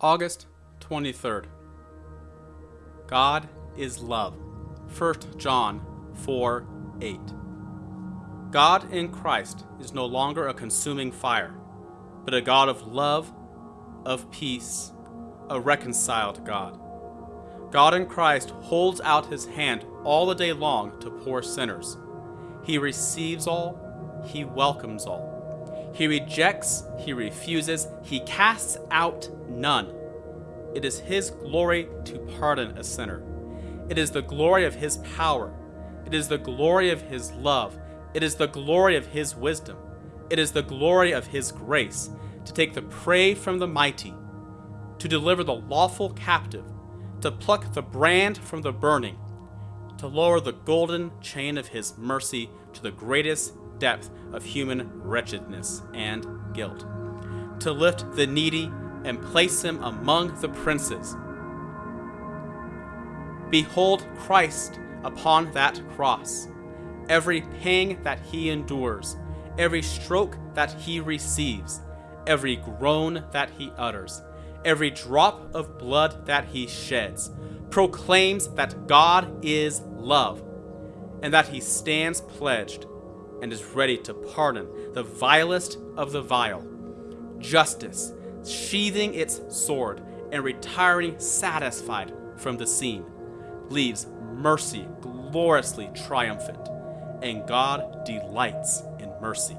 August 23rd. God is love. 1 John 4 8. God in Christ is no longer a consuming fire, but a God of love, of peace, a reconciled God. God in Christ holds out his hand all the day long to poor sinners. He receives all, he welcomes all. He rejects, he refuses, he casts out none. It is his glory to pardon a sinner. It is the glory of his power. It is the glory of his love. It is the glory of his wisdom. It is the glory of his grace to take the prey from the mighty, to deliver the lawful captive, to pluck the brand from the burning, to lower the golden chain of his mercy to the greatest depth of human wretchedness and guilt, to lift the needy and place him among the princes. Behold Christ upon that cross, every pang that he endures, every stroke that he receives, every groan that he utters, every drop of blood that he sheds, proclaims that God is love, and that he stands pledged and is ready to pardon the vilest of the vile. Justice, sheathing its sword and retiring satisfied from the scene, leaves mercy gloriously triumphant, and God delights in mercy.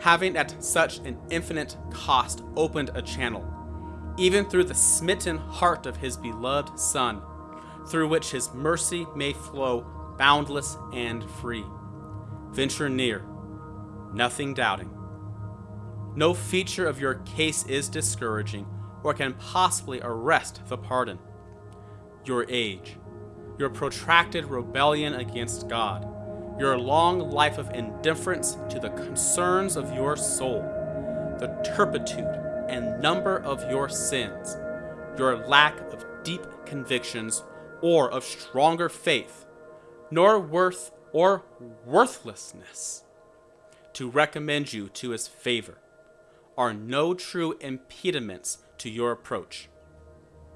Having at such an infinite cost opened a channel, even through the smitten heart of his beloved Son, through which his mercy may flow boundless and free. Venture near, nothing doubting. No feature of your case is discouraging or can possibly arrest the pardon. Your age, your protracted rebellion against God, your long life of indifference to the concerns of your soul, the turpitude and number of your sins, your lack of deep convictions or of stronger faith, nor worth or worthlessness to recommend you to his favor, are no true impediments to your approach.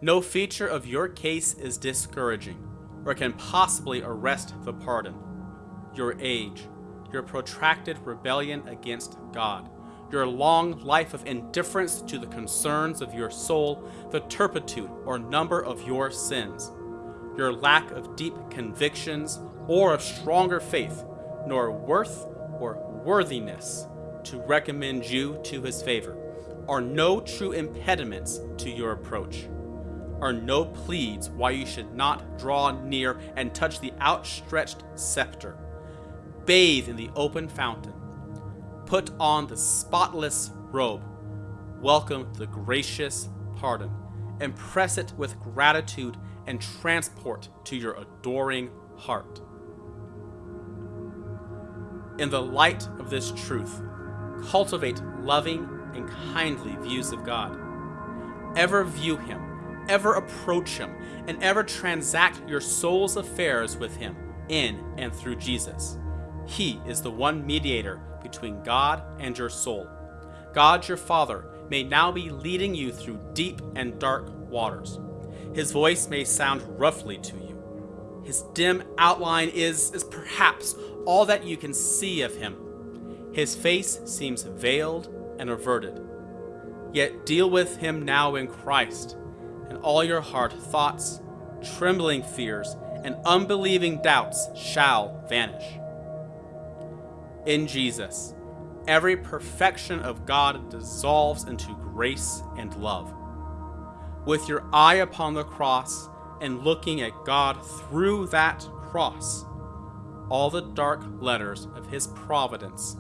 No feature of your case is discouraging or can possibly arrest the pardon. Your age, your protracted rebellion against God, your long life of indifference to the concerns of your soul, the turpitude or number of your sins, your lack of deep convictions or of stronger faith, nor worth or worthiness to recommend you to his favor, are no true impediments to your approach, are no pleads why you should not draw near and touch the outstretched scepter, bathe in the open fountain, put on the spotless robe, welcome the gracious pardon, and press it with gratitude and transport to your adoring heart. In the light of this truth, cultivate loving and kindly views of God. Ever view Him, ever approach Him, and ever transact your soul's affairs with Him in and through Jesus. He is the one mediator between God and your soul. God your Father may now be leading you through deep and dark waters. His voice may sound roughly to you. His dim outline is, is perhaps all that you can see of him. His face seems veiled and averted. Yet deal with him now in Christ, and all your heart thoughts, trembling fears, and unbelieving doubts shall vanish. In Jesus, every perfection of God dissolves into grace and love. With your eye upon the cross and looking at God through that cross, all the dark letters of his providence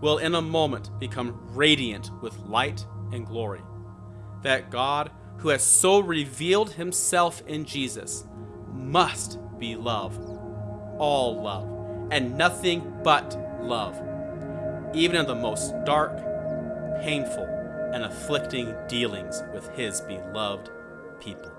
will in a moment become radiant with light and glory. That God, who has so revealed himself in Jesus, must be love, all love, and nothing but love, even in the most dark, painful, and afflicting dealings with his beloved people.